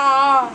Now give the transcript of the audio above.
啊